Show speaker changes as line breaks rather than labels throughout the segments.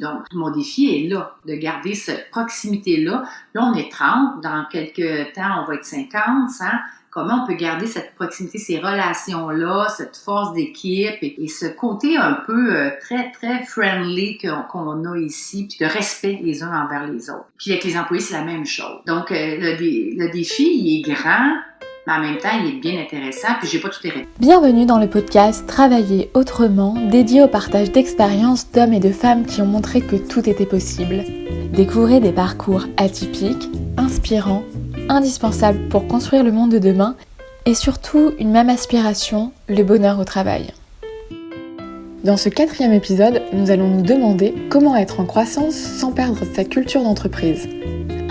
Donc, mon défi est là, de garder cette proximité-là. Là, on est 30, dans quelques temps, on va être 50, 100 comment on peut garder cette proximité, ces relations-là, cette force d'équipe et, ce côté un peu euh, très, très friendly qu'on a ici, puis de respect les uns envers les autres. Puis avec les employés, c'est la même chose. Donc, euh, le, le défi, est grand, mais en même temps, il est bien intéressant, puis j'ai pas tout les
Bienvenue dans le podcast Travailler autrement, dédié au partage d'expériences d'hommes et de femmes qui ont montré que tout était possible. Découvrez des parcours atypiques, inspirants, indispensables pour construire le monde de demain, et surtout une même aspiration, le bonheur au travail. Dans ce quatrième épisode, nous allons nous demander comment être en croissance sans perdre sa culture d'entreprise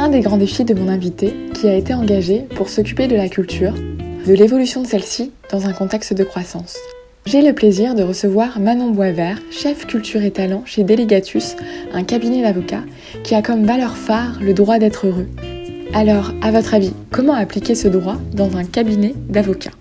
des grands défis de mon invité qui a été engagé pour s'occuper de la culture, de l'évolution de celle-ci dans un contexte de croissance. J'ai le plaisir de recevoir Manon Boisvert, chef culture et talent chez Delegatus, un cabinet d'avocats qui a comme valeur phare le droit d'être heureux. Alors, à votre avis, comment appliquer ce droit dans un cabinet d'avocats?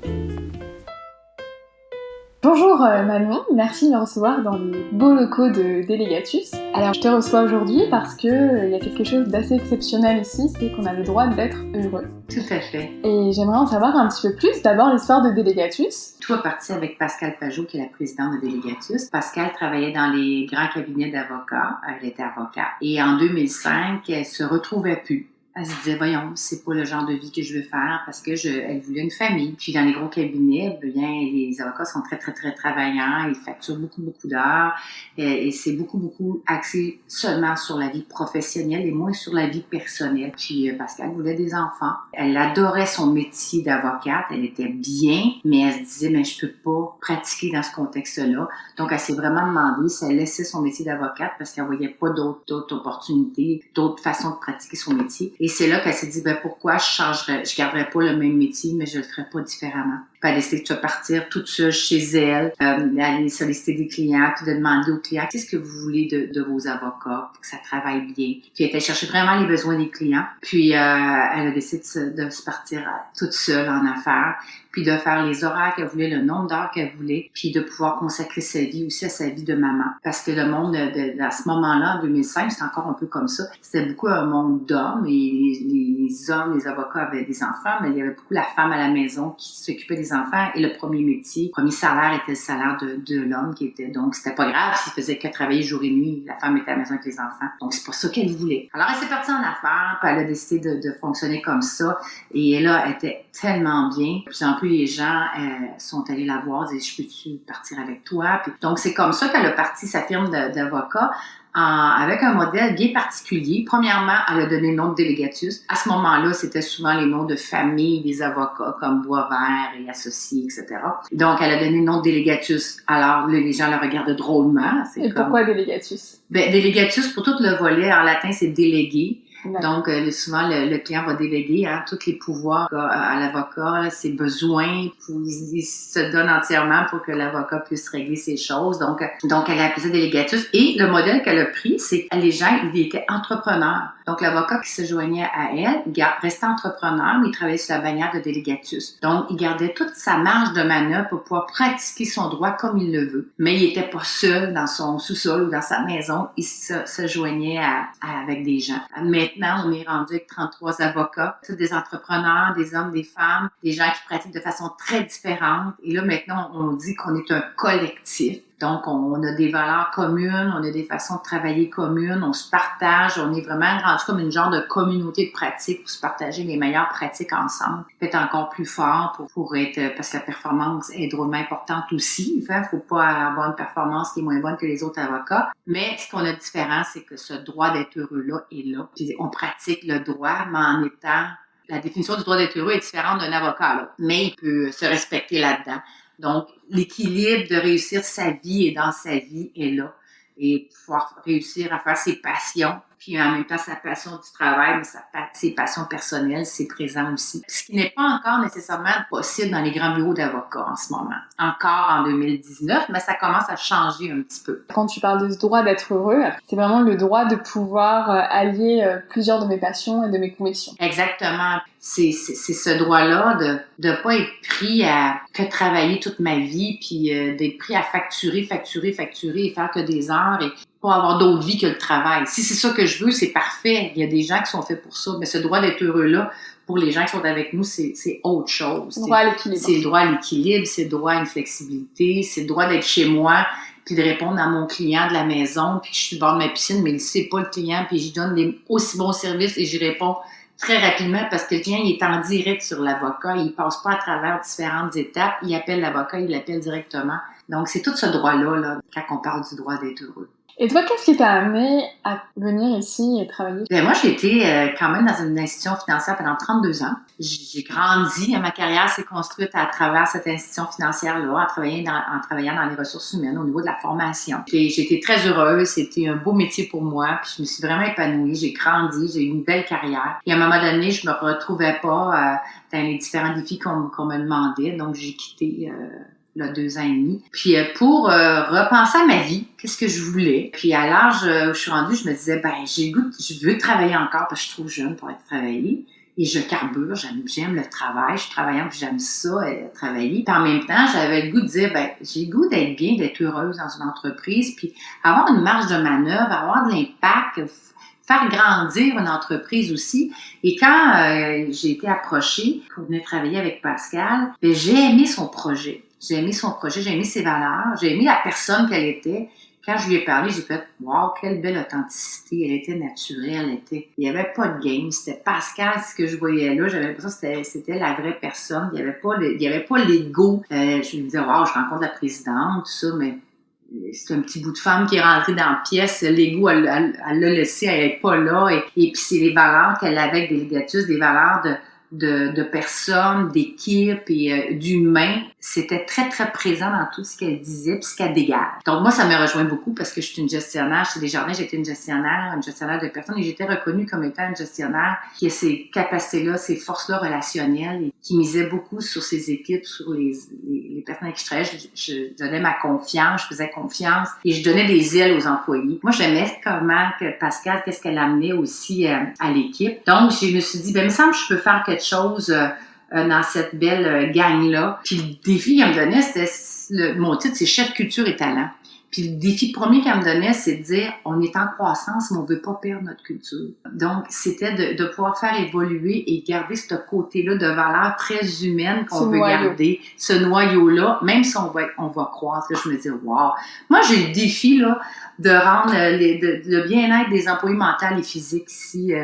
Bonjour euh, Manon, merci de me recevoir dans les beaux locaux de Delegatus. Alors je te reçois aujourd'hui parce que euh, il y a quelque chose d'assez exceptionnel ici, c'est qu'on a le droit d'être heureux.
Tout à fait.
Et j'aimerais en savoir un petit peu plus. D'abord l'histoire de Delegatus.
Tout a parti avec Pascal Pajot, qui est la présidente de Delegatus. Pascal travaillait dans les grands cabinets d'avocats, elle était avocate. Et en 2005, elle se retrouvait plus elle se disait, voyons, c'est pas le genre de vie que je veux faire parce que je, elle voulait une famille. Puis dans les gros cabinets, bien, les avocats sont très, très, très travaillants. Ils facturent beaucoup, beaucoup d'heures. Et, c'est beaucoup, beaucoup axé seulement sur la vie professionnelle et moins sur la vie personnelle. Puis euh, parce qu'elle voulait des enfants. Elle adorait son métier d'avocate. Elle était bien, mais elle se disait, mais je peux pas pratiquer dans ce contexte-là. Donc, elle s'est vraiment demandé si elle laissait son métier d'avocate parce qu'elle voyait pas d'autres opportunités, d'autres façons de pratiquer son métier. C'est là qu'elle s'est dit, ben pourquoi je changerais, je garderais pas le même métier, mais je le ferais pas différemment. Puis elle décidé de partir toute seule chez elle, euh, aller solliciter des clients, puis de demander aux clients qu'est-ce que vous voulez de, vos avocats pour que ça travaille bien? Puis elle était chercher vraiment les besoins des clients. Puis euh, elle a décidé de se, de se partir euh, toute seule en affaires puis de faire les horaires qu'elle voulait, le nombre d'heures qu'elle voulait, puis de pouvoir consacrer sa vie aussi à sa vie de maman. Parce que le monde, de, à ce moment-là, en 2005, c'était encore un peu comme ça. C'était beaucoup un monde d'hommes et les, hommes, les avocats avaient des enfants, mais il y avait beaucoup la femme à la maison qui s'occupait des enfants et le premier métier, le premier salaire était le salaire de, de l'homme qui était. Donc, c'était pas grave s'il faisait que travailler jour et nuit. La femme était à la maison avec les enfants. Donc, c'est pas ça qu'elle voulait. Alors, elle s'est partie en affaires, puis elle a décidé de, de fonctionner comme ça. Et là, elle était tellement bien. Plus, les gens euh, sont allés la voir, disaient, je peux-tu partir avec toi? Puis, donc, c'est comme ça qu'elle a parti sa firme d'avocat avec un modèle bien particulier. Premièrement, elle a donné le nom de délégatus. À ce moment-là, c'était souvent les noms de famille des avocats comme Boisvert et associés, etc. Donc, elle a donné le nom de délégatus. Alors, les gens la regardent drôlement.
Et pourquoi délégatus?
Ben, délégatus, pour tout le volet, en latin, c'est délégué. Donc, euh, souvent, le, client va déléguer hein, tous les pouvoirs à, l'avocat, ses besoins, il, se donne entièrement pour que l'avocat puisse régler ses choses. Donc, donc elle a appelé ça délégatus. Et le modèle qu'elle a pris, c'est que les gens, ils étaient entrepreneurs. Donc, l'avocat qui se joignait à elle, restait entrepreneur, mais il travaillait sur la bannière de délégatus. Donc, il gardait toute sa marge de manœuvre pour pouvoir pratiquer son droit comme il le veut. Mais il n'était pas seul dans son sous-sol ou dans sa maison. Il se, joignait avec des gens. Maintenant, on est rendu avec 33 avocats, tous des entrepreneurs, des hommes, des femmes, des gens qui pratiquent de façon très différente. Et là, maintenant, on dit qu'on est un collectif. Donc, on a des valeurs communes, on a des façons de travailler communes, on se partage, on est vraiment rendu comme une genre de communauté de pratiques pour se partager les meilleures pratiques ensemble, peut-être encore plus fort pour, pour être, parce que la performance est drôlement importante aussi. Il ne faut pas avoir une performance qui est moins bonne que les autres avocats. Mais ce qu'on a de différent, c'est que ce droit d'être heureux-là est là. On pratique le droit, mais en étant la définition du droit d'être heureux est différente d'un avocat, là. mais il peut se respecter là-dedans. Donc, l'équilibre de réussir sa vie et dans sa vie est là. Et pouvoir réussir à faire ses passions, puis en même temps sa passion du travail, mais sa, ses passions personnelles, c'est présent aussi. Ce qui n'est pas encore nécessairement possible dans les grands bureaux d'avocats en ce moment. Encore en 2019, mais ça commence à changer un petit peu.
Quand tu parles de ce droit d'être heureux, c'est vraiment le droit de pouvoir euh, allier euh, plusieurs de mes passions et de mes convictions.
Exactement. C'est ce droit-là de ne pas être pris à que travailler toute ma vie, puis euh, d'être pris à facturer, facturer, facturer et faire que des heures. Et pas avoir d'autre vie que le travail. Si c'est ça que je veux, c'est parfait. Il y a des gens qui sont faits pour ça. Mais ce droit d'être heureux-là, pour les gens qui sont avec nous, c'est autre chose.
Droit à l'équilibre.
C'est le droit à l'équilibre, c'est le droit à une flexibilité, c'est le droit d'être chez moi, puis de répondre à mon client de la maison, puis que je suis bord de ma piscine, mais il sait pas le client, puis je donne des aussi bons services et j'y réponds très rapidement parce que le client il est en direct sur l'avocat, il passe pas à travers différentes étapes, il appelle l'avocat, il l'appelle directement. Donc c'est tout ce droit-là là, quand on parle du droit d'être heureux.
Et toi, qu'est-ce qui t'a amené à venir ici et travailler?
Bien, moi, j'ai été euh, quand même dans une institution financière pendant 32 ans. J'ai grandi, ma carrière s'est construite à travers cette institution financière-là, en travaillant, dans, les ressources humaines au niveau de la formation. J'ai été très heureuse, c'était un beau métier pour moi, puis je me suis vraiment épanouie, j'ai grandi, j'ai eu une belle carrière. Et à un moment donné, je me retrouvais pas euh, dans les différents défis qu'on me demandait, donc j'ai quitté... Euh, deux ans et demi. Puis euh, pour euh, repenser à ma vie, qu'est-ce que je voulais? Puis à l'âge où je suis rendue, je me disais, ben j'ai goût, je veux travailler encore parce que je suis trop jeune pour être travaillée. Et je carbure, j'aime, le travail, je suis travaillante, puis j'aime ça, euh, travailler. Puis en même temps, j'avais le goût de dire, ben j'ai le goût d'être bien, d'être heureuse dans une entreprise, puis avoir une marge de manœuvre, avoir de l'impact, faire grandir une entreprise aussi. Et quand j'ai été approchée pour venir travailler avec Pascal, ben, j'ai aimé son projet. J'ai aimé son projet, j'ai aimé ses valeurs, j'ai aimé la personne qu'elle était. Quand je lui ai parlé, j'ai fait Wow, quelle belle authenticité. Elle était naturelle, elle était. Il n'y avait pas de game. C'était Pascal, ce que je voyais là. J'avais l'impression que c'était la vraie personne. Il n'y avait pas il y avait pas l'ego. Euh, je me disais Wow, je rencontre la présidente, tout ça, mais c'est un petit bout de femme qui est rentré dans la pièce. L'ego, elle l'a laissé, elle n'est pas là. Et, et puis, c'est les valeurs qu'elle avait avec Délégatus, des valeurs de, de, de personnes, d'équipes et euh, d'humains, c'était très, très présent dans tout ce qu'elle disait puis ce qu'elle dégage. Donc, moi, ça me rejoint beaucoup parce que je suis une gestionnaire. Chez Desjardins, j'étais une gestionnaire, une gestionnaire de personnes et j'étais reconnue comme étant une gestionnaire qui a ces capacités-là, ces forces-là relationnelles et qui misait beaucoup sur ses équipes, sur les, les, personnes avec qui je travaillais. Je, donnais ma confiance, je faisais confiance et je donnais des ailes aux employés. Moi, j'aimais comment que Pascal, qu'est-ce qu'elle amenait aussi euh, à l'équipe. Donc, je me suis dit, ben, il me semble que je peux faire quelque chose euh, euh, dans cette belle euh, gang-là. Puis le défi qu'elle me donnait, c'était le, mon titre, c'est chef culture et talent. Puis le défi premier qu'elle me donnait, c'est de dire, on est en croissance, mais on veut pas perdre notre culture. Donc, c'était de, de pouvoir faire évoluer et garder ce côté-là de valeur très humaine qu'on veut garder, ce noyau-là, même si on va, on va croître. Là, je me dis, wow. Moi, j'ai le défi là de rendre les, le bien-être des employés mentaux et physiques ici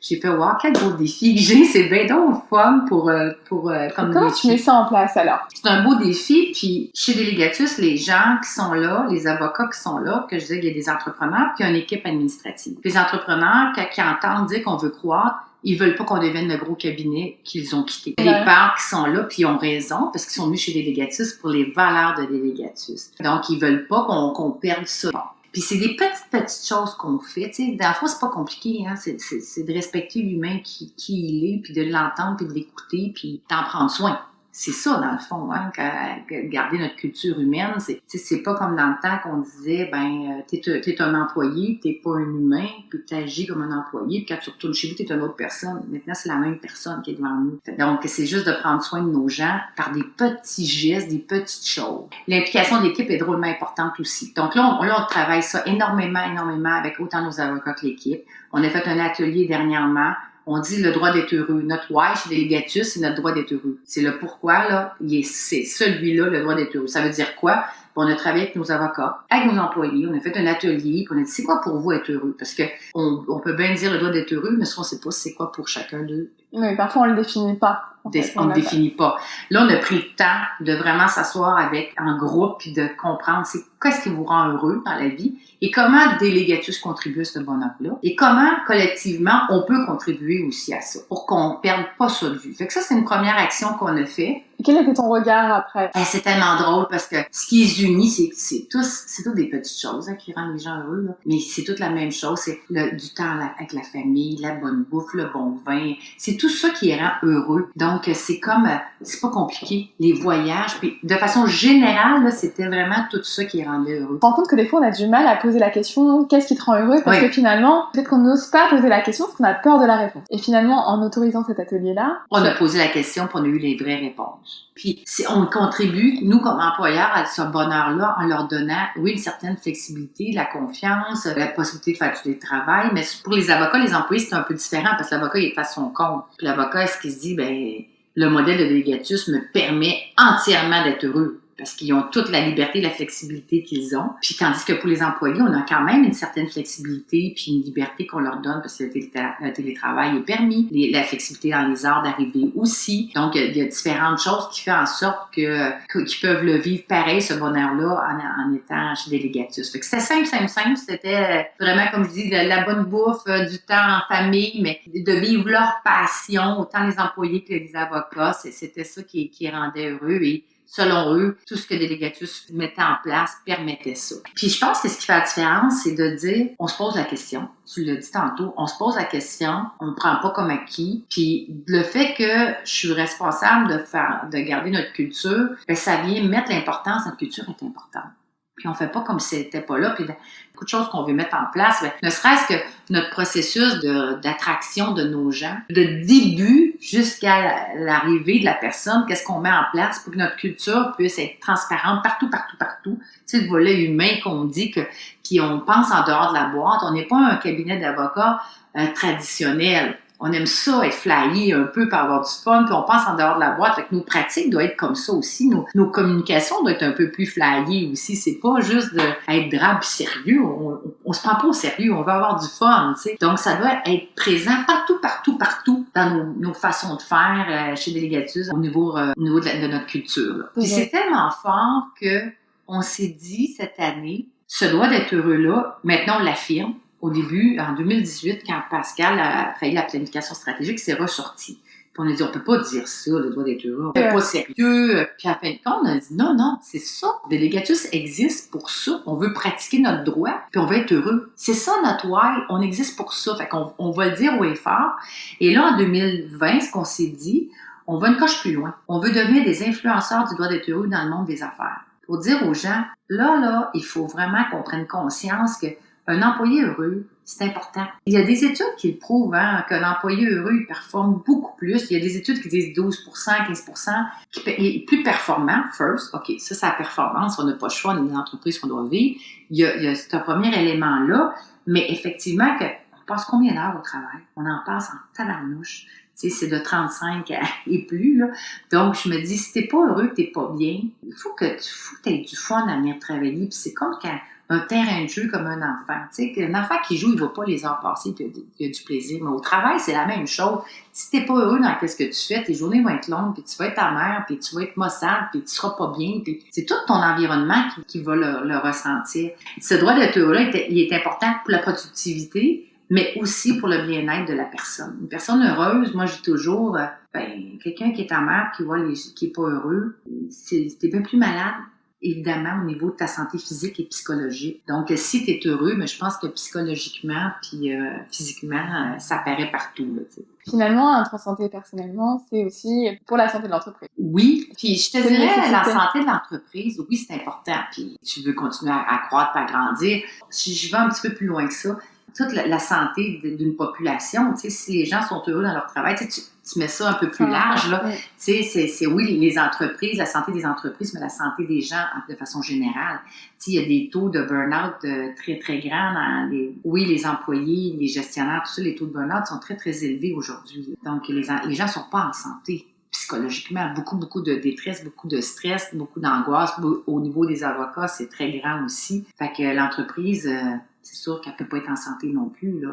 j'ai fait wow quel beau défi que j'ai c'est bien donc fun pour euh, pour euh,
comme comment tu mets ça en place alors?
C'est un beau défi puis chez Délégatus les gens qui sont là les avocats qui sont là que je disais qu'il y a des entrepreneurs puis il y a une équipe administrative les entrepreneurs qui, entendent dire qu'on veut croire ils veulent pas qu'on devienne le gros cabinet qu'ils ont quitté. Les parts qui sont là, puis ils ont raison, parce qu'ils sont venus chez Délégatus pour les valeurs de Délégatus. Donc, ils veulent pas qu'on perde ça. Puis c'est des petites, petites choses qu'on fait. Tu sais, dans le fond, c'est pas compliqué. Hein? C'est, de respecter l'humain qui, qui il est, puis de l'entendre, puis de l'écouter, puis d'en prendre soin c'est ça, dans le fond, hein, garder notre culture humaine. C'est, c'est pas comme dans le temps qu'on disait, ben, euh, t'es, es un employé, t'es pas un humain, puis t'agis comme un employé, puis quand tu retournes chez vous, t'es une autre personne. Maintenant, c'est la même personne qui est devant nous. Donc, c'est juste de prendre soin de nos gens par des petits gestes, des petites choses. L'implication de l'équipe est drôlement importante aussi. Donc là, on, là, on travaille ça énormément, énormément avec autant nos avocats que l'équipe. On a fait un atelier dernièrement on dit le droit d'être heureux. Notre why chez c'est notre droit d'être heureux. C'est le pourquoi, là, c'est celui-là, le droit d'être heureux. Ça veut dire quoi? on a travaillé avec nos avocats, avec nos employés, on a fait un atelier, puis on a dit c'est quoi pour vous être heureux? Parce que on, peut bien dire le droit d'être heureux, mais souvent on sait pas c'est quoi pour chacun d'eux?
Oui, parfois on le définit pas.
on ne le définit pas. Là, on a pris le temps de vraiment s'asseoir avec un groupe puis de comprendre c'est qu'est-ce qui vous rend heureux dans la vie et comment Délégatus contribue à ce bonheur-là et comment collectivement on peut contribuer aussi à ça pour qu'on perde pas ça de vue. Fait que ça, c'est une première action qu'on a fait.
Et quel était ton regard après?
Eh, c'est tellement drôle parce que ce qui les unit, c'est c'est tous, c'est toutes des petites choses hein, qui rendent les gens heureux. Là. Mais c'est toute la même chose. C'est du temps avec la famille, la bonne bouffe, le bon vin. C'est tout ça qui les rend heureux. Donc c'est comme, euh, c'est pas compliqué. Les voyages, puis de façon générale, c'était vraiment tout ça qui les rendait heureux.
Je me rends compte que des fois, on a du mal à poser la question qu'est-ce qui te rend heureux? Parce que finalement, peut-être qu'on n'ose pas poser la question parce qu'on a peur de la réponse. Et finalement, en autorisant cet atelier-là,
on a posé la question pour on a eu les vraies réponses. Puis on contribue, nous comme employeurs, à ce bonheur-là en leur donnant, oui, une certaine flexibilité, la confiance, la possibilité de faire du télétravail. Mais pour les avocats, les employés, c'est un peu différent parce que l'avocat, il est à son compte. Puis l'avocat, est-ce qu'il se dit, ben le modèle de délégatus me permet entièrement d'être heureux? Parce qu'ils ont toute la liberté, la flexibilité qu'ils ont. Puis tandis que pour les employés, on a quand même une certaine flexibilité puis une liberté qu'on leur donne parce que le, télétravail est permis, la flexibilité dans les heures d'arrivée aussi. Donc il y a différentes choses qui font en sorte que qu'ils peuvent le vivre pareil ce bonheur-là en, étant chez Délégatus. Fait que c'était simple, simple, simple. C'était vraiment comme je dis la, bonne bouffe, euh, du temps en famille, mais de vivre leur passion, autant les employés que les avocats. C'était ça qui, qui rendait heureux et selon eux, tout ce que Délégatus mettait en place permettait ça. Puis je pense que ce qui fait la différence, c'est de dire, on se pose la question. Tu l'as dit tantôt, on se pose la question, on ne prend pas comme acquis. Puis le fait que je suis responsable de faire, de garder notre culture, ben, ça vient mettre l'importance. Notre culture est importante puis on fait pas comme si c'était pas là, beaucoup de choses qu'on veut mettre en place, ne serait-ce que notre processus d'attraction de, nos gens, de début jusqu'à l'arrivée de la personne, qu'est-ce qu'on met en place pour que notre culture puisse être transparente partout, partout, partout? C'est le volet humain qu'on dit que, qui on pense en dehors de la boîte. On n'est pas un cabinet d'avocats euh, traditionnel on aime ça, être flyé un peu pour avoir du fun, puis on pense en dehors de la boîte. Fait que nos pratiques doivent être comme ça aussi. Nos, nos communications doivent être un peu plus flyées aussi. C'est pas juste d'être drabe sérieux. On, on, se prend pas au sérieux. On veut avoir du fun, tu sais. Donc, ça doit être présent partout, partout, partout dans nos, nos façons de faire euh, chez Délégatus au niveau, euh, au niveau de, notre culture. Puis c'est tellement fort que on s'est dit cette année, ce doit d'être heureux là. Maintenant, on l'affirme au début, en 2018, quand Pascal a fait la planification stratégique, c'est ressorti. Puis on a dit, on peut pas dire ça, le droit d'être heureux, on n'est pas sérieux. Puis à fin de compte, on a dit, non, non, c'est ça. Délégatus existe pour ça. On veut pratiquer notre droit, puis on veut être heureux. C'est ça notre why. On existe pour ça. Fait qu'on on va le dire au fort. Et là, en 2020, ce qu'on s'est dit, on va une coche plus loin. On veut devenir des influenceurs du droit d'être heureux dans le monde des affaires. Pour dire aux gens, là, là, il faut vraiment qu'on prenne conscience que un employé heureux, c'est important. Il y a des études qui prouvent hein, qu'un employé heureux il performe beaucoup plus. Il y a des études qui disent 12% 15% qui est plus performant, first. OK, ça, c'est la performance. On n'a pas le choix, on est une entreprise qu'on doit vivre. Il y a, il y a ce premier élément-là. Mais effectivement, que, on passe combien d'heures au travail? On en passe en tabarnouche. Sais, c'est de 35 et plus. Là. Donc, je me dis, si t'es pas heureux, t'es pas bien, il faut que tu aies du fun à venir travailler. Puis c'est comme quand un terrain de jeu comme un enfant. Tu sais, un enfant qui joue, il va pas les heures passer, il y a du plaisir. Mais au travail, c'est la même chose. Si tu n'es pas heureux dans ce que tu fais, tes journées vont être longues, puis tu vas être ta mère, puis tu vas être maussade, puis tu seras pas bien. Puis c'est tout ton environnement qui, va le, ressentir. Ce droit d'être heureux-là, il est important pour la productivité, mais aussi pour le bien-être de la personne. Une personne heureuse, moi, je dis toujours, euh, ben, quelqu'un qui est ta mère, qui voit les, qui est pas heureux, c'est bien plus malade évidemment au niveau de ta santé physique et psychologique. Donc, si tu es heureux, mais je pense que psychologiquement puis euh, physiquement, euh, ça apparaît partout. Là,
Finalement, être en santé personnellement, c'est aussi pour la santé de l'entreprise.
Oui, puis je te dirais, la santé de l'entreprise, oui, c'est important. Puis tu veux continuer à, à croître, à grandir. Si je vais un petit peu plus loin que ça, toute la, santé d'une population, tu sais, si les gens sont heureux dans leur travail, tu, sais, tu, mets ça un peu plus large, là. Tu sais, c'est oui, les entreprises, la santé des entreprises, mais la santé des gens de façon générale. Tu sais, il y a des taux de burn-out euh, très, très grands dans les, oui, les employés, les gestionnaires, tout ça, les taux de burn-out sont très, très élevés aujourd'hui. Donc, les, les gens sont pas en santé psychologiquement, beaucoup, beaucoup de détresse, beaucoup de stress, beaucoup d'angoisse. Au niveau des avocats, c'est très grand aussi. Fait que l'entreprise, euh, c'est sûr qu'elle peut pas être en santé non plus. Là.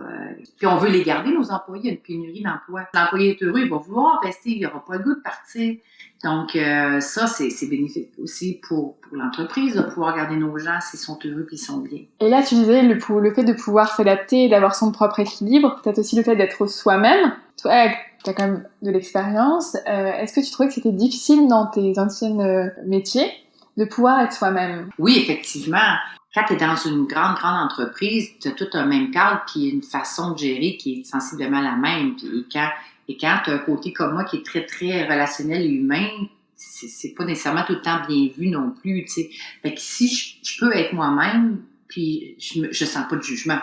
Puis on veut les garder, nos employés, une pénurie d'emplois. L'employé est heureux, il va vouloir rester, il n'aura pas le goût de partir. Donc euh, ça, c'est, bénéfique aussi pour, pour l'entreprise de pouvoir garder nos gens s'ils sont heureux et ils sont bien.
Et là, tu disais le, le fait de pouvoir s'adapter, d'avoir son propre équilibre, peut-être aussi le fait d'être soi-même. Toi, tu as quand même de l'expérience. Euh, est-ce que tu trouvais que c'était difficile dans tes anciennes euh, métiers? De pouvoir être soi-même?
Oui, effectivement quand tu es dans une grande, grande entreprise, tu as tout un même cadre, puis une façon de gérer qui est sensiblement la même. Puis quand, et quand tu as un côté comme moi qui est très, très relationnel et humain, c'est pas nécessairement tout le temps bien vu non plus, tu sais. Fait que si je, peux être moi-même, puis je, me, je sens pas de jugement.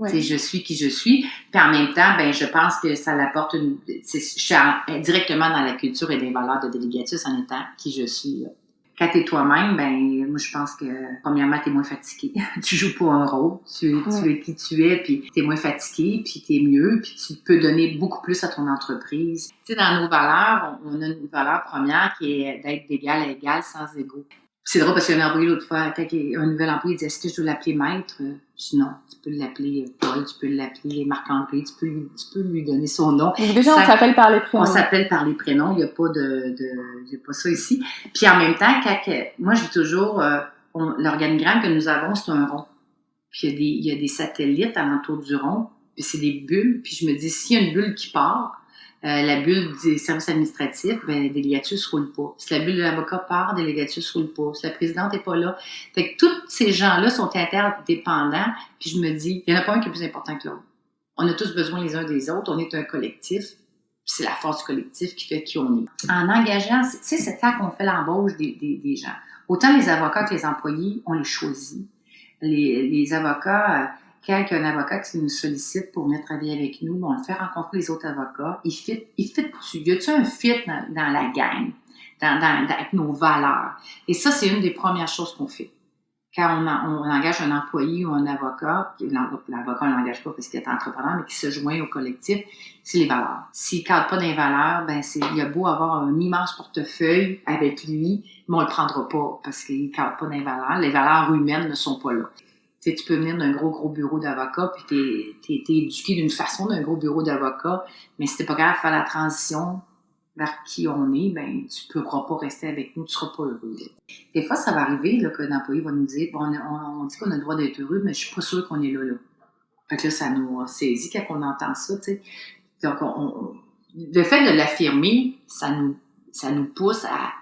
Je suis qui je suis. Puis en même temps, ben, je pense que ça l'apporte une. Je suis directement dans la culture et les valeurs de Délégatus en étant qui je suis. Quand tu es toi-même, ben, moi, je pense que, premièrement, tu es moins fatigué. tu joues pas un rôle. Tu es, tu es qui tu es, puis tu es moins fatigué, puis tu es mieux, puis tu peux donner beaucoup plus à ton entreprise. Tu sais, dans nos valeurs, on a une valeur première qui est d'être d'égal à égal sans égo. C'est drôle parce qu'il y a un employé l'autre fois, quand un nouvel employé, il dit Est-ce que je dois l'appeler maître? Je dis non, tu peux l'appeler Paul, tu peux l'appeler Marc-André, tu peux, lui, tu peux lui donner son nom.
déjà, on s'appelle par les prénoms.
On s'appelle par les prénoms, il n'y a, pas de, de il y a pas ça ici. Puis en même temps, quand, moi je dis toujours euh, l'organigramme que nous avons, c'est un rond. Puis il y, a des, il y a des satellites alentour du rond, puis c'est des bulles. Puis je me dis, s'il y a une bulle qui part, euh, la bulle des services administratifs, ben, Délégatus roule pas. Si la bulle de l'avocat part, Délégatus roule pas. Si la présidente est pas là. Fait que tous ces gens-là sont interdépendants. Puis je me dis, il y en a pas un qui est plus important que l'autre. On a tous besoin les uns des autres. On est un collectif. C'est la force du collectif qui fait qui on est. En engageant, tu sais, c'est ça qu'on fait l'embauche des, des, des, gens. Autant les avocats que les employés, on les choisit. Les, les avocats, euh, quand un avocat qui nous sollicite pour venir travailler avec nous, on le fait rencontrer les autres avocats. Il fit, il fit. Y a-tu un fit dans, la gang, dans, dans, avec nos valeurs? Et ça, c'est une des premières choses qu'on fait. Quand on, on, engage un employé ou un avocat, l'avocat ne l'engage pas parce qu'il est entrepreneur, mais qui se joint au collectif, c'est les valeurs. S'il ne cadre pas des valeurs, ben c'est, il a beau avoir un immense portefeuille avec lui, mais on le prendra pas parce qu'il ne cadre pas des valeurs. Les valeurs humaines ne sont pas là tu peux venir d'un gros, gros bureau d'avocat, puis t'es es, éduqué d'une façon d'un gros bureau d'avocat, mais si t'es pas capable de faire la transition vers qui on est, ben tu pourras pas rester avec nous, tu seras pas heureux. Des fois, ça va arriver là, employé va nous dire, bon, on, dit qu'on a le droit d'être heureux, mais je suis pas sûre qu'on est là, là. Fait que là, ça nous saisit quand on entend ça, tu sais. Donc, on, le fait de l'affirmer, ça nous, ça nous pousse à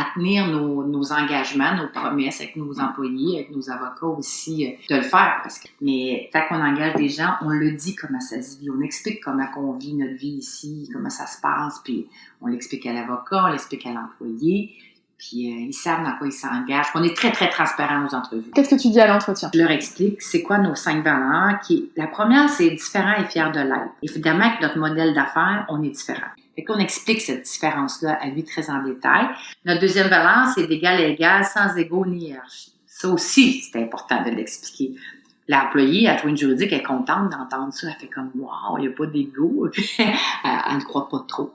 à tenir nos, engagements, nos promesses avec nos employés, avec nos avocats aussi, euh, de le faire. Mais tant qu'on engage des gens, on le dit comment ça se vit, on explique comment on vit notre vie ici, comment ça se passe, puis on l'explique à l'avocat, on l'explique à l'employé, puis euh, ils savent dans quoi ils s'engagent. On est très, très transparent aux entrevues.
Qu'est-ce que tu dis à l'entretien?
Je leur explique c'est quoi nos cinq valeurs. Qui, la première, c'est différent et fier de l'être. Évidemment, avec notre modèle d'affaires, on est différent. Fait qu'on explique cette différence-là à lui très en détail. Notre deuxième valeur, c'est d'égal à égal, sans égo ni hiérarchie. Ça aussi, c'est important de l'expliquer l'employée, à une juridique, est contente d'entendre ça. Elle fait comme, wow, il n'y a pas d'ego. elle ne croit pas trop.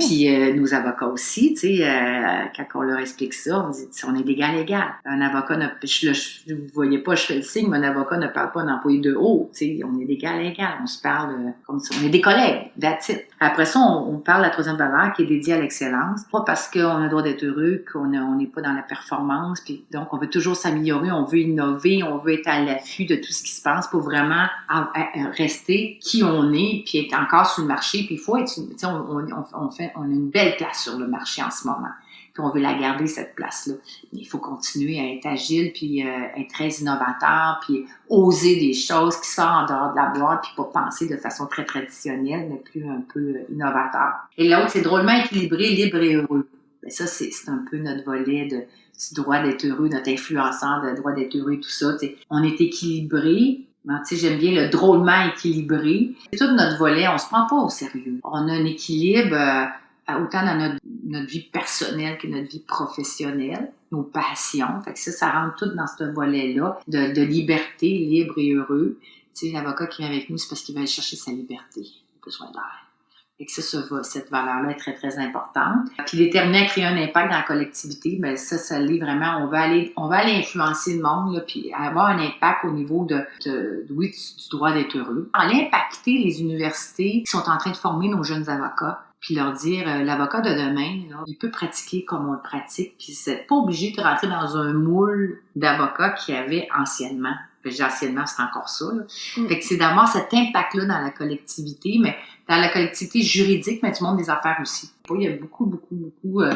Puis euh, nos avocats aussi, tu sais, euh, quand on leur explique ça, on dit, on est d'égal égal. Un avocat, ne, je, vous voyez pas, je fais le signe, mais un avocat ne parle pas d'un employé de haut. Tu sais, on est d'égal égal. On se parle euh, comme ça. On est des collègues, that's it. Après ça, on, parle de la troisième valeur qui est dédiée à l'excellence. Pas parce qu'on a le droit d'être heureux, qu'on n'est pas dans la performance. Puis donc, on veut toujours s'améliorer, on veut innover, on veut être à l'affût de tout ce qui se passe pour vraiment rester qui on est, puis être encore sur le marché. Puis il faut être, on, on, on, fait, on a une belle place sur le marché en ce moment. Puis on veut la garder, cette place-là. Mais il faut continuer à être agile, puis euh, être très innovateur, puis oser des choses qui sortent en dehors de la boîte, puis pas penser de façon très traditionnelle, mais plus un peu euh, innovateur. Et l'autre, c'est drôlement équilibré, libre et heureux. Ben ça, c'est un peu notre volet de du droit d'être heureux, notre influenceur, le droit d'être heureux, tout ça. On est équilibré. J'aime bien le drôlement équilibré. C'est tout notre volet, on se prend pas au sérieux. On a un équilibre euh, autant dans notre, notre, vie personnelle que notre vie professionnelle, nos passions. Fait que ça, ça rentre tout dans ce volet-là de, de, liberté, libre et heureux. L'avocat qui vient avec nous, c'est parce qu'il va aller chercher sa liberté. Il a besoin d'air et que ça, cette valeur-là est très, très importante. Puis déterminer à créer un impact dans la collectivité, ben ça, ça l'est vraiment. On va aller, on va aller influencer le monde, là, puis avoir un impact au niveau de, de, oui, du, droit d'être heureux. Aller impacter les universités qui sont en train de former nos jeunes avocats puis leur dire euh, l'avocat de demain, là, il peut pratiquer comme on le pratique, puis c'est pas obligé de rentrer dans un moule d'avocat qu'il y avait anciennement. Anciennement, c'est encore ça. Là. Mm. Fait que c'est d'avoir cet impact-là dans la collectivité, mais dans la collectivité juridique, mais du monde des affaires aussi. Il y a beaucoup, beaucoup, beaucoup euh,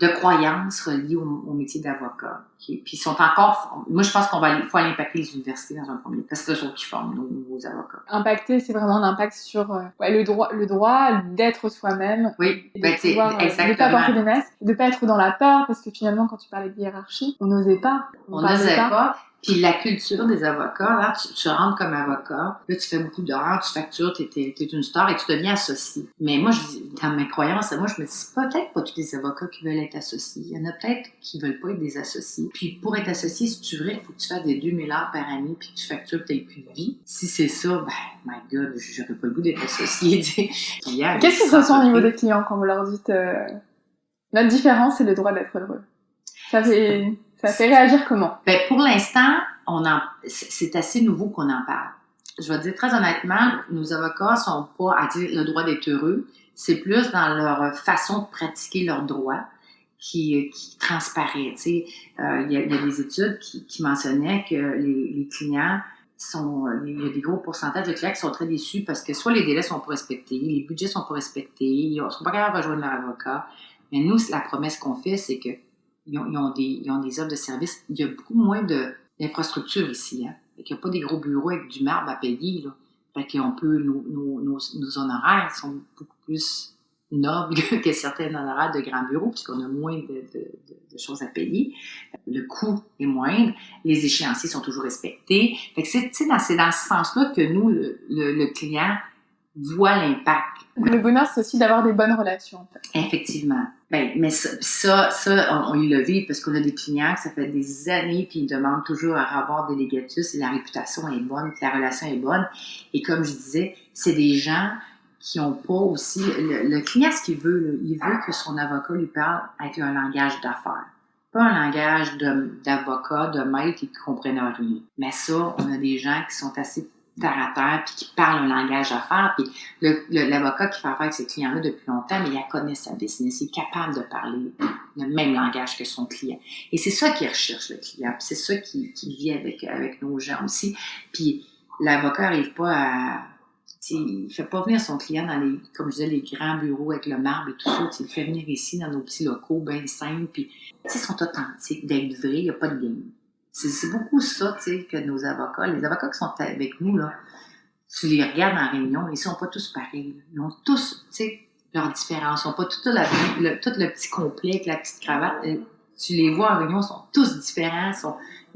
de croyances reliées au, métier d'avocat. Puis ils sont encore... Moi, je pense qu'on va faut aller impacter les universités dans un premier parce que c'est eux qui forment nos nouveaux avocats.
Impacter, c'est vraiment l'impact sur euh, le droit, le droit d'être soi-même.
Oui,
de
ben,
pouvoir,
exactement.
de pas porter des masques, de pas être dans la peur, parce que finalement, quand tu parlais de hiérarchie, on n'osait pas.
On n'osait pas. Puis la culture des avocats, là, tu, tu rentres comme avocat, là, tu fais beaucoup d'heures, tu factures, tu es, une star et tu deviens associé. Mais moi, je, dans mes croyances, moi, je me dis, peut-être pas tous les avocats qui veulent être associés. Il y en a peut-être qui veulent pas être des associés. Puis pour être associé, si tu veux, il faut que tu fasses des 2000 heures par année puis que tu factures que tu plus de vie. Si c'est ça, ben, my God, j'aurais pas le goût d'être associé.
Qu'est-ce qui se ressent au niveau des clients quand vous leur dites, euh, notre différence, c'est le droit d'être heureux? Ça fait... Ça fait réagir comment?
Ben, pour l'instant, on c'est assez nouveau qu'on en parle. Je vais dire très honnêtement, nos avocats sont pas à dire le droit d'être heureux. C'est plus dans leur façon de pratiquer leurs droits qui, qui transparaît. Euh, il, y a, des études qui, mentionnaient que les, clients sont, il y a des gros pourcentages de clients qui sont très déçus parce que soit les délais sont pas respectés, les budgets sont pas respectés, ils sont pas capables de rejoindre leur avocat. Mais nous, la promesse qu'on fait, c'est que ils ont, ils ont, des, ils ont des offres de services. Il y a beaucoup moins d'infrastructures ici. Hein. Il n'y a pas des gros bureaux avec du marbre à payer. Là. Fait qu'on peut, nos, nos, nos, honoraires sont beaucoup plus nobles que certains honoraires de grands bureaux, puisqu'on a moins de, de, choses à payer. Le coût est moindre. Les échéanciers sont toujours respectés. Fait que c'est, dans, dans ce sens-là que nous, le, le client, voit l'impact.
Le bonheur, c'est aussi d'avoir des bonnes relations.
Effectivement. Ben, mais ça, ça, ça on, on le vit parce qu'on a des clients que ça fait des années puis ils demandent toujours un rapport délégatus et la réputation est bonne, la relation est bonne. Et comme je disais, c'est des gens qui ont pas aussi le, le client ce qu'il veut, il veut que son avocat lui parle avec un langage d'affaires pas un langage d'avocat, de, de maître qui ne comprennent rien. Mais ça, on a des gens qui sont assez à puis qui parle un langage d'affaires. Puis l'avocat qui fait affaire avec ses clients-là depuis longtemps, mais il connaît sa business, il est capable de parler le même langage que son client. Et c'est ça qu'il recherche, le client. C'est ça qui, vit avec, avec nos gens aussi. Puis l'avocat n'arrive pas à... Il fait pas venir son client dans les, comme je disais, les grands bureaux avec le marbre et tout ça. Il le fait venir ici dans nos petits locaux bien simples. Puis, ils sont authentiques, d'être vrais, il n'y a pas de game. C'est beaucoup ça, tu sais, que nos avocats, les avocats qui sont avec nous, là, tu les regardes en réunion, ils sont pas tous pareils. Ils ont tous, tu sais, leurs différences. Ils n'ont pas tout le, tout le petit complet avec la petite cravate. Euh, tu les vois en réunion, ils sont tous différents.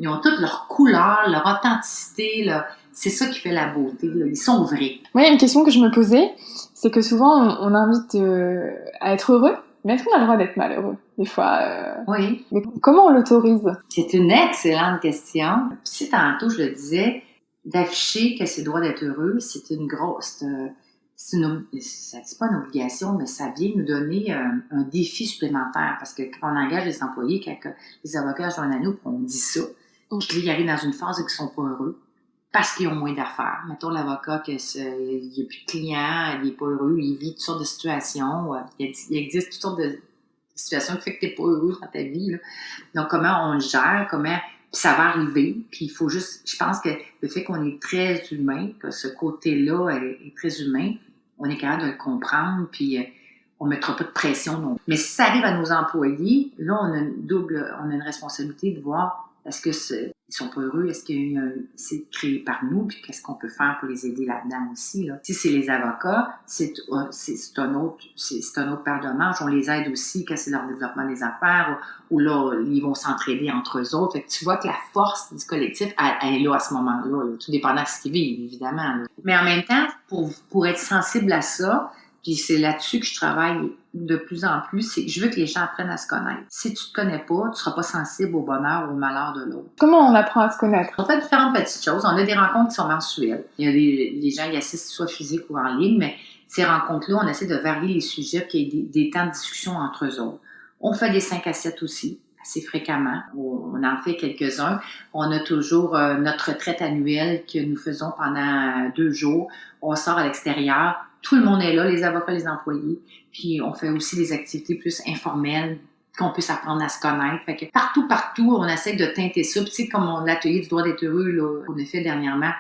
Ils ont toutes leurs couleurs, leur authenticité. Là. C'est ça qui fait la beauté. Là. Ils sont vrais.
A une question que je me posais, c'est que souvent, on, on invite euh, à être heureux, mais est-ce qu'on a le droit d'être malheureux des fois euh...
Oui.
Mais comment on l'autorise?
C'est une excellente question. Si tantôt je le disais, d'afficher que c'est le droit d'être heureux, c'est une grosse, c'est une, ça dit pas une obligation, mais ça vient nous donner un, un, défi supplémentaire. Parce que quand on engage les employés, quand les avocats joignent à nous, on dit ça, puis ils arrivent dans une phase où ils sont pas heureux parce qu'ils ont moins d'affaires. Mettons l'avocat il n'y a plus de clients, il n'est pas heureux, il vit toutes sortes de situations, il, existe toutes sortes de situations qui fait que tu n'es pas heureux dans ta vie. Là. Donc comment on le gère, comment puis ça va arriver, puis il faut juste, je pense que le fait qu'on est très humain, que ce côté-là est, très humain, on est capable de le comprendre, puis euh, on mettra pas de pression non. Mais si ça arrive à nos employés, là on a une double, on a une responsabilité de voir est-ce que c'est, ils sont pas heureux? Est-ce a c'est créé par nous? Puis qu'est-ce qu'on peut faire pour les aider là-dedans aussi? Si c'est les avocats, c'est, c'est, un autre, c'est, autre paire de manches. On les aide aussi quand c'est leur développement des affaires ou, là, ils vont s'entraider entre eux autres. Que tu vois que la force du collectif, elle, est là à ce moment-là, là, tout dépendant de ce qu'ils vivent, évidemment. Mais en même temps, pour, pour être sensible à ça, puis c'est là-dessus que je travaille de plus en plus, c'est je veux que les gens apprennent à se connaître. Si tu te connais pas, tu seras pas sensible au bonheur ou au malheur de l'autre.
Comment on apprend à se connaître?
On fait différentes petites choses. On a des rencontres qui sont mensuelles. Il y a des, les gens qui assistent soit physique ou en ligne, mais ces rencontres-là, on essaie de varier les sujets, qu'il y ait des, des temps de discussion entre eux autres. On fait des 5 à 7 aussi assez fréquemment. On en fait quelques-uns. On a toujours euh, notre retraite annuelle que nous faisons pendant deux jours. On sort à l'extérieur tout le monde est là, les avocats, les employés. Puis on fait aussi des activités plus informelles qu'on puisse apprendre à se connaître. Fait que partout, partout, on essaie de teinter ça. Puis tu sais, comme l'atelier du droit d'être heureux, qu'on a fait dernièrement,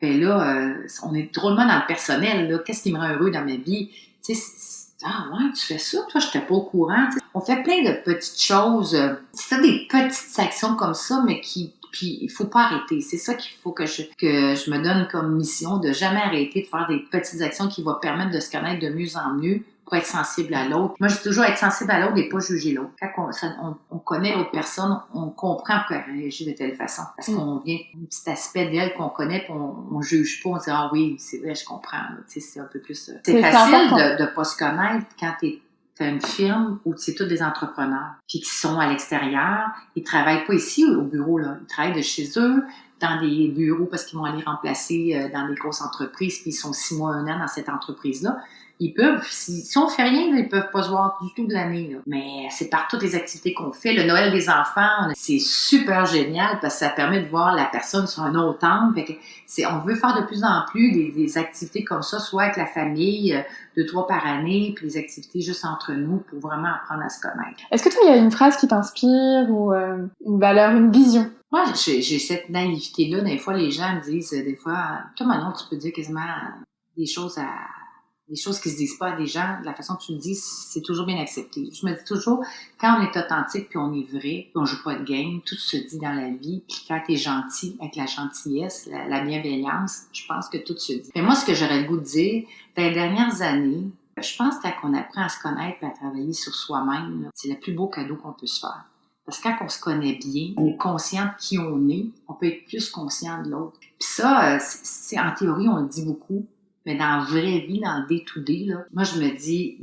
ben là, euh, on est drôlement dans le personnel. Qu'est-ce qui me rend heureux dans ma vie? Tu sais, Ah ouais, tu fais ça? Toi, je n'étais pas au courant. On fait plein de petites choses. C'est des petites actions comme ça, mais qui puis il faut pas arrêter. C'est ça qu'il faut que je, que je me donne comme mission, de jamais arrêter de faire des petites actions qui vont permettre de se connaître de mieux en mieux pour être sensible à l'autre. Moi, je dis toujours être sensible à l'autre et pas juger l'autre. Quand on, on, connaît l'autre personne, on comprend pourquoi elle réagit de telle façon. Parce mm. qu'on vient un petit aspect d'elle qu'on connaît, on, on juge pas, on dit ah oui, c'est vrai, je comprends. C'est un peu plus. Euh, c'est facile de, de pas se connaître quand t'es T'as une firme où c'est tous des entrepreneurs, puis qui sont à l'extérieur. Ils travaillent pas ici au bureau, là. Ils travaillent de chez eux, dans des bureaux parce qu'ils vont aller remplacer euh, dans des grosses entreprises, puis ils sont six mois, un an dans cette entreprise-là ils peuvent, si, si on fait rien, ils peuvent pas se voir du tout de l'année. Mais c'est par toutes les activités qu'on fait. Le Noël des enfants, c'est super génial parce que ça permet de voir la personne sur un autre angle. Fait que c'est, on veut faire de plus en plus des, activités comme ça, soit avec la famille, euh, deux, trois par année, puis des activités juste entre nous pour vraiment apprendre à se connaître.
Est-ce que toi, il y a une phrase qui t'inspire ou euh, une valeur, une vision?
Moi, j'ai, cette naïveté-là. Des fois, les gens me disent, des fois, toi, maintenant, tu peux dire quasiment des choses à des choses qui se disent pas à des gens, la façon que tu le dis, c'est toujours bien accepté. Je me dis toujours, quand on est authentique puis on est vrai, puis on joue pas de game, tout se dit dans la vie. Puis quand tu es gentil, avec la gentillesse, la, bienveillance, je pense que tout se dit. Mais moi, ce que j'aurais le goût de dire, dans les dernières années, je pense qu'on apprend à se connaître et à travailler sur soi-même, c'est le plus beau cadeau qu'on peut se faire. Parce que quand on se connaît bien, on est conscient de qui on est, on peut être plus conscient de l'autre. Puis ça, euh, c'est en théorie, on le dit beaucoup, mais dans la vraie vie, dans le day-to-day, moi, je me dis,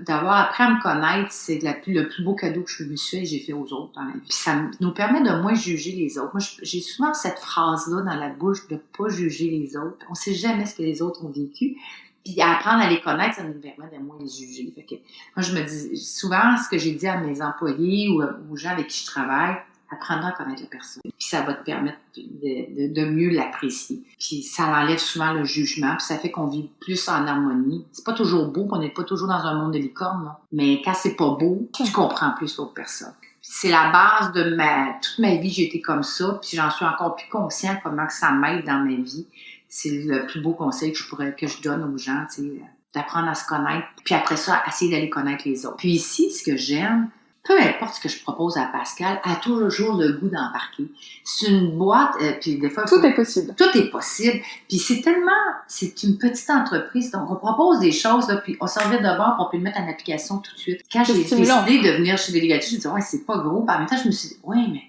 d'avoir appris à me connaître, c'est le plus beau cadeau que je me suis fait j'ai fait aux autres dans la vie. Puis ça nous permet de moins juger les autres. Moi, j'ai souvent cette phrase-là dans la bouche de pas juger les autres. On sait jamais ce que les autres ont vécu. Puis apprendre à les connaître, ça nous permet de moins les juger. Fait que, moi, je me dis, souvent, ce que j'ai dit à mes employés ou aux gens avec qui je travaille, apprendre à connaître la personne. Puis ça va te permettre de, mieux l'apprécier. Puis ça enlève souvent le jugement, puis ça fait qu'on vit plus en harmonie. C'est pas toujours beau, on n'est pas toujours dans un monde de licorne, mais quand c'est pas beau, tu comprends plus l'autre personne. C'est la base de ma toute ma vie, j'ai été comme ça, puis j'en suis encore plus conscient comment ça m'aide dans ma vie. C'est le plus beau conseil que je pourrais que je donne aux gens, tu sais, d'apprendre à se connaître, puis après ça, essayer d'aller connaître les autres. Puis ici, ce que j'aime, peu importe ce que je propose à Pascal, a toujours le goût d'embarquer. C'est une boîte, euh, puis des fois...
Tout est possible.
Tout est possible. Puis c'est tellement... C'est une petite entreprise, donc on propose des choses, là, puis on s'en vient de bord, on peut le mettre en application tout de suite. Quand j'ai décidé de venir chez Délégatif, je me dit, ouais, c'est pas gros. Puis en même temps, je me suis dit, ouais, mais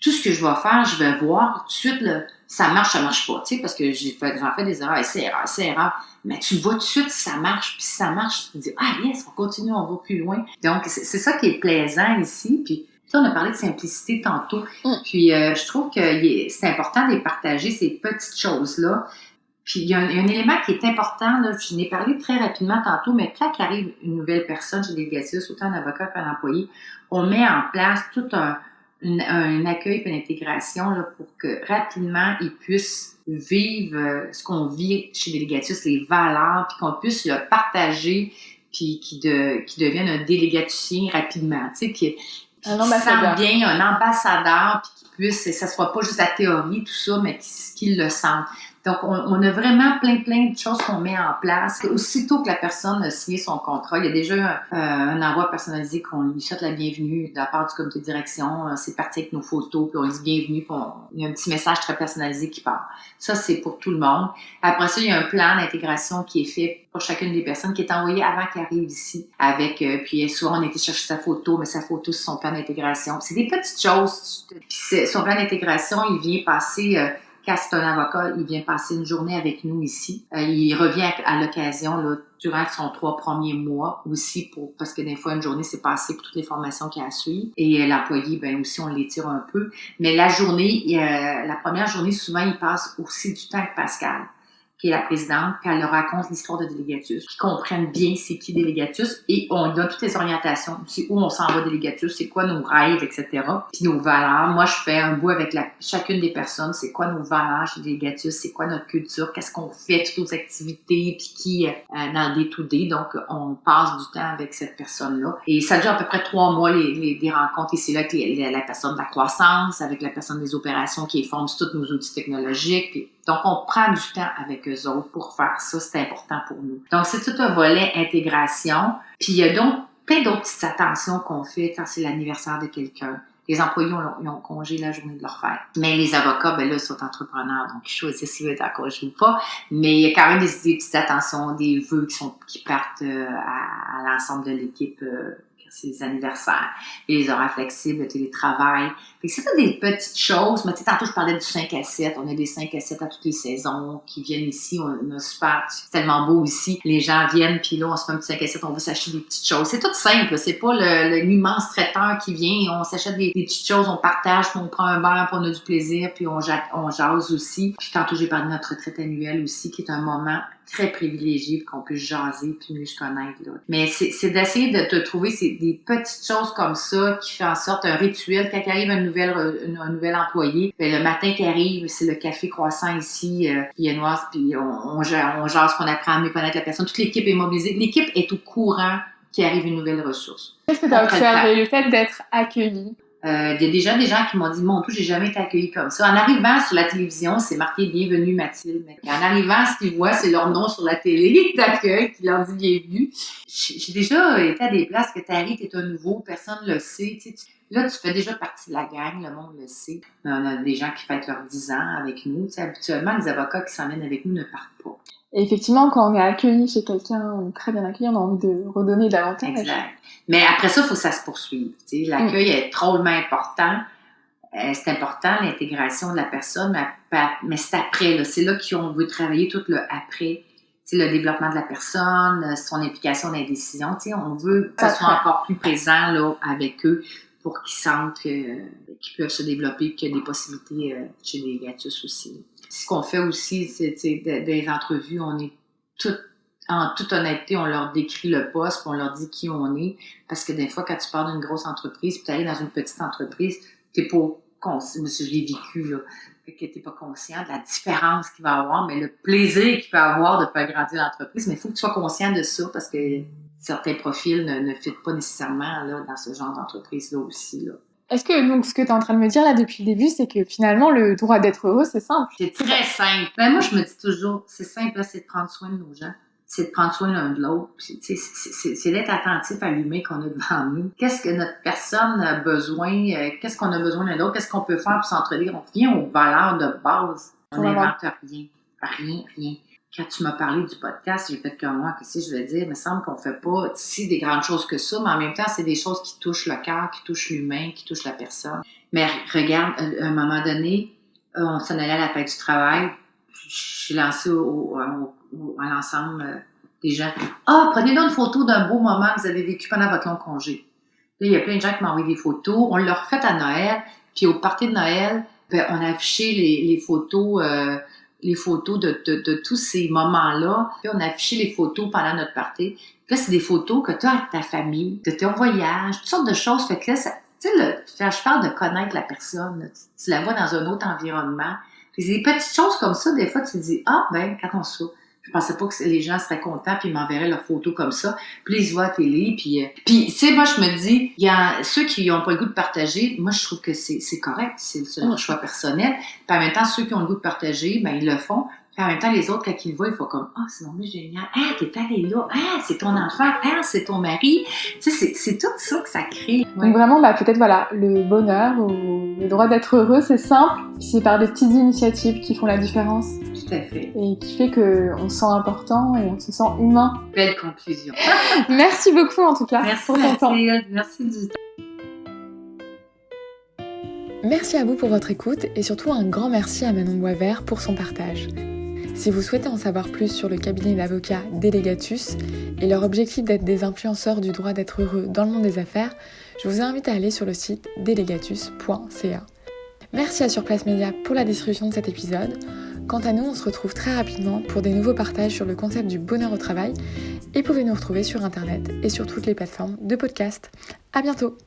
tout ce que je vais faire, je vais voir tout de suite, là, ça marche, ça marche pas, tu sais, parce que j'ai fait, j'en fais des erreurs, c'est erreur, c'est erreur. Mais tu vois tout de suite si ça marche, puis si ça marche, tu te dis, ah yes, on continue, on va plus loin. Donc, c'est ça qui est plaisant ici, puis on a parlé de simplicité tantôt, mm. puis euh, je trouve que c'est important de partager, ces petites choses-là. Puis il y, a un, élément qui est important, là, je n'ai parlé très rapidement tantôt, mais quand arrive une nouvelle personne chez Délégatus, autant un avocat qu'un employé, on met en place tout un, un accueil et une intégration là, pour que rapidement ils puissent vivre euh, ce qu'on vit chez Délégatus, les valeurs, puis qu'on puisse le partager, puis qui de, qui devienne un délégaticien rapidement, tu sais, qui, qui, un sent bien un ambassadeur, puis qui puisse, ça soit pas juste la théorie, tout ça, mais qu'il le sent. Donc, on, on, a vraiment plein, plein de choses qu'on met en place. Aussitôt que la personne a signé son contrat, il y a déjà un, euh, envoi personnalisé qu'on lui souhaite la bienvenue de la part du comité de direction. Euh, c'est parti avec nos photos, puis on dit bienvenue, puis il y a un petit message très personnalisé qui part. Ça, c'est pour tout le monde. Après ça, il y a un plan d'intégration qui est fait pour chacune des personnes qui est envoyé avant qu'elle arrive ici. Avec, euh, puis souvent, on été chercher sa photo, mais sa photo, c'est son plan d'intégration. C'est des petites choses. Puis son plan d'intégration, il vient passer quand c'est un avocat, il vient passer une journée avec nous ici? Euh, il revient à, l'occasion durant son trois premiers mois aussi pour parce que des fois une journée c'est passé pour toutes les formations qu'il a à suivre. Et euh, l'employé ben aussi on l'étire un peu. Mais la journée euh, la première journée souvent il passe aussi du temps avec Pascal qui est la présidente, puis elle leur raconte l'histoire de Délégatus, qu'ils comprennent bien c'est qui Délégatus, et on donne toutes les orientations, c'est où on s'en va Délégatus, c'est quoi nos rêves, etc. Puis nos valeurs. Moi, je fais un bout avec la, chacune des personnes, c'est quoi nos valeurs chez Délégatus, c'est quoi notre culture, qu'est-ce qu'on fait, toutes nos activités, puis qui euh, dans des to day. Donc, on passe du temps avec cette personne-là. Et ça dure à peu près trois mois, les, les, les rencontres ici, là, avec la personne de la croissance, avec la personne des opérations qui forment tous nos outils technologiques, Donc, on prend du temps avec eux autres pour faire ça. C'est important pour nous. Donc, c'est tout un volet intégration. Puis, il y a donc plein d'autres petites attentions qu'on fait quand c'est l'anniversaire de quelqu'un. Les employés ont, ont, congé la journée de leur fête. Mais les avocats, ben là, ils sont entrepreneurs, donc ils choisissent s'ils veulent être congé ou pas. Mais il y a quand même des, petites attentions, des vœux qui, partent euh, à, à l'ensemble de l'équipe euh, les anniversaires, les horaires flexibles, le télétravail. c'est des petites choses. Mais tu sais, tantôt, je parlais du 5 à 7. On a des 5 à 7 à toutes les saisons qui viennent ici. On a super, c'est tellement beau ici. Les gens viennent, puis là, on se fait un petit 5 à 7, on va s'acheter des petites choses. C'est tout simple. C'est pas l'immense traiteur qui vient. On s'achète des, petites choses, on partage, puis on prend un verre, puis on a du plaisir, puis on, on jase aussi. Puis tantôt, j'ai parlé de notre retraite annuelle aussi, qui est un moment très privilégié qu'on puisse jaser puis mieux se connaître. Là. Mais c'est d'essayer de te trouver des petites choses comme ça qui font en sorte un rituel. Quand arrive un nouvel, un, nouvel employé, ben, le matin qui arrive, c'est le café croissant ici, euh, viennoise, puis on, on, on jase, qu'on apprend à mieux connaître la personne. Toute l'équipe est mobilisée. L'équipe est au courant qu'il arrive une nouvelle ressource.
Qu'est-ce que tu as observé? Le fait d'être accueilli
il y a déjà des gens qui m'ont dit, mon tout, j'ai jamais été accueillie comme ça. En arrivant sur la télévision, c'est marqué Bienvenue Mathilde. En arrivant, ce qu'ils voient, c'est leur nom sur la télé d'accueil qui leur dit Bienvenue. J'ai déjà été à des places que tu arrives, tu un nouveau, personne ne le sait. Tu sais, là, tu fais déjà partie de la gang, le monde le sait. On a des gens qui fêtent leurs 10 ans avec nous. Tu sais, habituellement, les avocats qui s'emmènent avec nous ne partent pas.
Et effectivement, quand on est accueilli chez quelqu'un, on est très bien accueilli, on a envie de redonner davantage.
Exact. Mais après ça, il faut que ça se poursuive. L'accueil mm. est drôlement important. Euh, c'est important, l'intégration de la personne, mais, c'est après. C'est là qu'on veut travailler tout le après. le développement de la personne, son implication dans les décisions. On veut que ce soit encore plus présent là, avec eux pour qu'ils sentent qu'ils peuvent se développer, qu'il y a des possibilités euh, chez les gatus aussi. Ce qu'on fait aussi, c'est des entrevues, on est tout, en toute honnêteté, on leur décrit le poste, on leur dit qui on est, parce que des fois, quand tu pars d'une grosse entreprise, puis tu arrives dans une petite entreprise, t'es pas conscient, je l'ai vécu, là, que t'es pas conscient de la différence qu'il va avoir, mais le plaisir qu'il peut avoir de faire grandir l'entreprise, mais il faut que tu sois conscient de ça, parce que certains profils ne, ne fitent pas nécessairement là, dans ce genre d'entreprise-là aussi. Là.
Est-ce que donc ce que tu es en train de me dire là depuis le début, c'est que finalement le droit d'être heureux, c'est simple?
C'est très simple. Ben, moi, je me dis toujours, c'est simple, c'est de prendre soin de nos gens. C'est de prendre soin l'un de l'autre. C'est d'être attentif à l'humain qu'on a devant nous. Qu'est-ce que notre personne a besoin? Euh, qu'est-ce qu'on a besoin l'un de l'autre? Qu'est-ce qu'on peut faire pour s'entraider? On vient aux valeurs de base. On n'invente rien. Rien, rien quand tu m'as parlé du podcast, j'ai fait comme moi, qu'est-ce que je veux dire? Il me semble qu'on fait pas si des grandes choses que ça, mais en même temps, c'est des choses qui touchent le cœur, qui touchent l'humain, qui touchent la personne. Mais regarde, à un moment donné, euh, on s'en allait à la fête du travail. Je suis lancée au, à l'ensemble euh, des gens. Ah, prenez donc une photo d'un beau moment que vous avez vécu pendant votre long congé. Là, il y a plein de gens qui m'ont envoyé des photos. On l'a refait à Noël. Puis au party de Noël, ben, on a affiché les, les photos euh, les photos de, de, tous ces moments-là. Puis on a affiché les photos pendant notre partie. Puis là, c'est des photos que tu as avec ta famille, de ton voyage, toutes sortes de choses. Fait que là, tu sais, je parle de connaître la personne. Tu, la vois dans un autre environnement. C'est des petites choses comme ça, des fois, tu te dis, ah, ben, quand on se je pensais pas que les gens seraient contents puis ils m'enverraient leurs photos comme ça. Puis ils voient à la télé puis euh, puis tu sais moi je me dis il y a ceux qui ont pas le goût de partager, moi je trouve que c'est correct, c'est leur choix personnel. Puis en même temps ceux qui ont le goût de partager, ben ils le font en même temps, les autres, quand ils le voient, ils font comme Ah, oh, c'est vraiment génial. Ah, t'es allé là. Ah, c'est ton enfant. Ah, c'est ton mari. Tu sais, c'est tout ça que ça crée.
Donc vraiment, bah, peut-être, voilà, le bonheur ou le droit d'être heureux, c'est simple. C'est par des petites initiatives qui font la différence.
Tout à fait.
Et qui fait qu'on se sent important et on se sent humain.
Belle conclusion.
Merci beaucoup, en tout cas,
merci pour ton temps. Merci du
Merci à vous pour votre écoute et surtout un grand merci à Manon Boisvert pour son partage. Si vous souhaitez en savoir plus sur le cabinet d'avocats Delegatus et leur objectif d'être des influenceurs du droit d'être heureux dans le monde des affaires, je vous invite à aller sur le site delegatus.ca. Merci à Surplace Média pour la distribution de cet épisode. Quant à nous, on se retrouve très rapidement pour des nouveaux partages sur le concept du bonheur au travail et pouvez nous retrouver sur internet et sur toutes les plateformes de podcast. À bientôt!